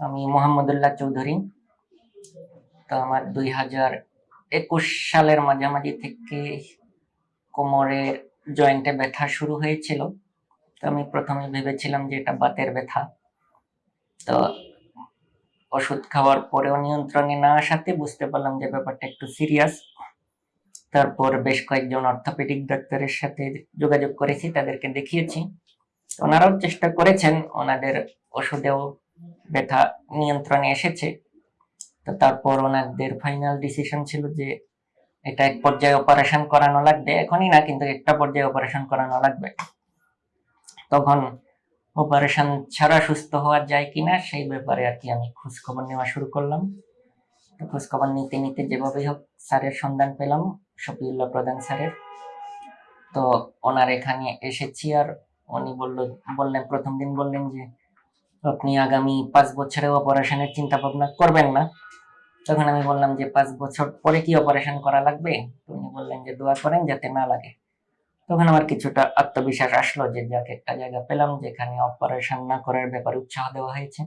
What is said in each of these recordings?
আমি মোহাম্মদুল্লাহ চৌধুরী। তো আমার দুই হাজার একুশ সালের মাঝামাঝি থেকে কোমরের জয়েন্টে ব্যথা শুরু হয়েছিল। তো আমি প্রথমে ভেবেছিলাম যে এটা বাতের ব্যথা। তো ওষুধ খাওয়ার পরেও নিয়ন্ত্রণে না আসাতে বুঝতে পারলাম যে ব্যাপারটা একটু সিরিয়াস। তারপর বেশ কয়েকজন অর্থোপেডিক ডাক্তারের সাথে যোগাযোগ করেছি, তাদেরকে দেখিয়েছি। ওনারাও চেষ্টা করেছেন, ওনাদের ওষুধেও ব্যথা নিয়ন্ত্রণে এসেছে। তো তারপর ওনাদের ফাইনাল ডিসিশন ছিল যে এটা এক পর্যায়ে অপারেশন করানো লাগবে। এখনই না, কিন্তু একটা পর্যায়ে অপারেশন করানো লাগবে। তখন অপারেশন ছাড়া সুস্থ হওয়া যায় কিনা সেই ব্যাপারে আর কি আমি খোঁজ খবর নেওয়া শুরু করলাম। খোঁজ খবর নিতে নিতে যেভাবেই হোক স্যারের সন্ধান পেলাম, শফিউল্লাহ প্রধান স্যারের। তো ওনার এখানে এসেছি আর উনি বলল, বললেন, প্রথম দিন বললেন যে আপনি আগামী পাঁচ বছরে অপারেশনের চিন্তা ভাবনা করবেন না। তখন আমি বললাম যে, পাঁচ বছর পরে কি অপারেশন করা লাগবে? উনি বললেন যে, দোয়া করেন যাতে না লাগে। তখন আমার কিছুটা আত্মবিশ্বাস আসলো যে, যাকে, একটা জায়গা পেলাম যেখানে অপারেশন না করার ব্যাপারে উৎসাহ দেওয়া হয়েছে।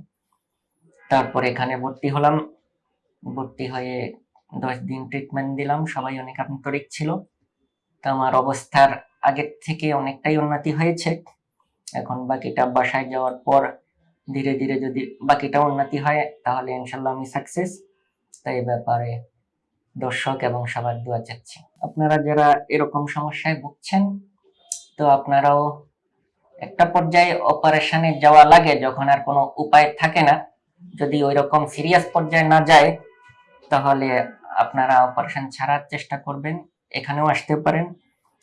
তারপর এখানে ভর্তি হলাম। ভর্তি হয়ে দশ দিন ট্রিটমেন্ট দিলাম। সবাই অনেক আন্তরিক ছিল। তো আমার অবস্থার আগের থেকে অনেকটাই উন্নতি হয়েছে। এখন বাকিটা বাসায় যাওয়ার পর ধীরে ধীরে যদি বাকিটা উন্নতি হয়, তাহলে ইনশাল্লাহ আমি সাকসেস তাই ব্যাপারে দর্শক এবং সবার দোয়া চাচ্ছি। আপনারা যারা এরকম সমস্যায় ভুগছেন, তো আপনারাও একটা পর্যায়ে অপারেশনে যাওয়া লাগে, যখন আর কোনো উপায় থাকে না। যদি ওই রকম সিরিয়াস পর্যায়ে না যায়, তাহলে আপনারা অপারেশন ছাড়ার চেষ্টা করবেন। এখানেও আসতে পারেন।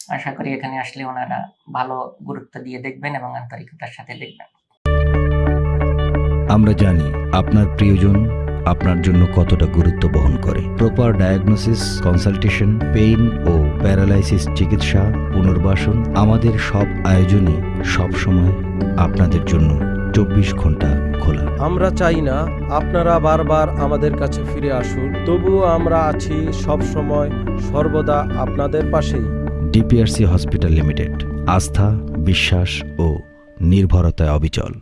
আশা করি এখানে আসলে ওনারা ভালো গুরুত্ব দিয়ে দেখবেন এবং আন্তরিকতার সাথে দেখবেন। আমরা জানি আপনার প্রিয়জন আপনার জন্য কতটা গুরুত্ব বহন করে। প্রপার ডায়াগনোসিস কনসালটেশন পেইন ও প্যারালাইসিস চিকিৎসা পুনর্বাসন আমাদের সব আয়োজনই সব সময় আপনাদের জন্য চব্বিশ ঘণ্টা খোলা। আমরা চাই না আপনারা বারবার আমাদের কাছে ফিরে আসুন তবুও আমরা আছি সব সময় সর্বদা আপনাদের পাশেই। ডিপিআরসি হসপিটাল লিমিটেড আস্থা বিশ্বাস ও নির্ভরতায় অবিচল।